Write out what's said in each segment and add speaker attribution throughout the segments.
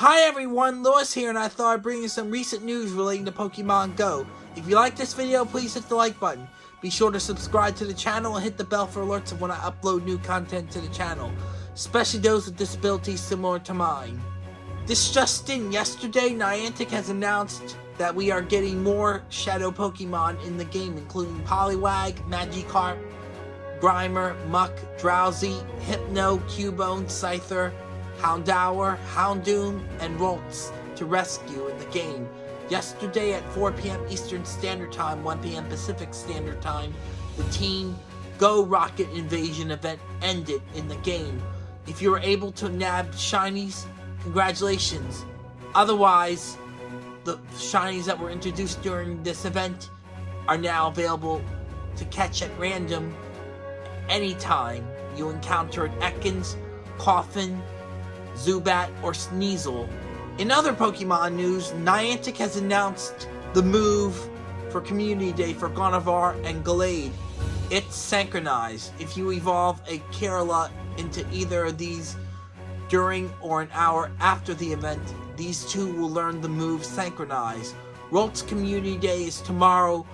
Speaker 1: Hi everyone, Lewis here and I thought I'd bring you some recent news relating to Pokemon Go. If you like this video, please hit the like button. Be sure to subscribe to the channel and hit the bell for alerts of when I upload new content to the channel, especially those with disabilities similar to mine. This just in, yesterday Niantic has announced that we are getting more Shadow Pokemon in the game, including Poliwag, Magikarp, Grimer, Muk, Drowzee, Hypno, Cubone, Scyther, Houndour, Houndoom, and Ralts to rescue in the game. Yesterday at 4 p.m. Eastern Standard Time, 1 p.m. Pacific Standard Time, the Team Go Rocket Invasion event ended in the game. If you were able to nab shinies, congratulations. Otherwise, the shinies that were introduced during this event are now available to catch at random anytime you encounter an Ekans, Koffing, Zubat, or Sneasel. In other Pokemon news, Niantic has announced the move for Community Day for Gardevoir and Gallade. It's Synchronoise. If you evolve a Kirlia into either of these during or an hour after the event, these two will learn the move Synchronoise. Ralts Community Day is tomorrow,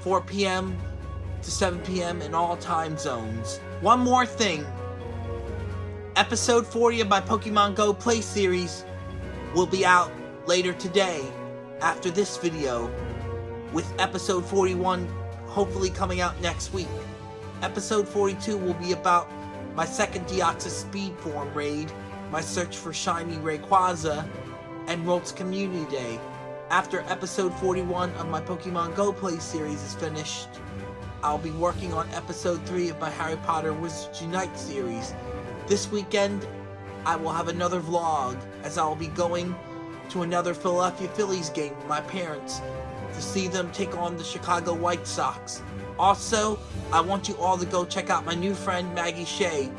Speaker 1: 4 p.m. to 7 p.m. in all time zones. One more thing. Episode 40 of my Pokemon Go Play series will be out later today after this video, with episode 41 hopefully coming out next week. Episode 42 will be about my second Deoxys Speed Form raid, my search for Shiny Rayquaza, and Ralts Community Day. After episode 41 of my Pokemon Go Play series is finished, I'll be working on episode 3 of my Harry Potter Wizards Unite series. This weekend, I will have another vlog, as I will be going to another Philadelphia Phillies game with my parents to see them take on the Chicago White Sox. Also, I want you all to go check out my new friend Maggie Shea,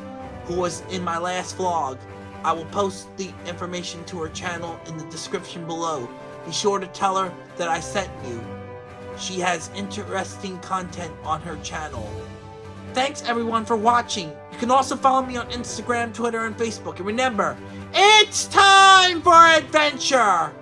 Speaker 1: who was in my last vlog. I will post the information to her channel in the description below. Be sure to tell her that I sent you. She has interesting content on her channel. Thanks everyone for watching. You can also follow me on Instagram, Twitter, and Facebook. And remember, it's time for adventure!